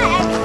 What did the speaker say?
yeah.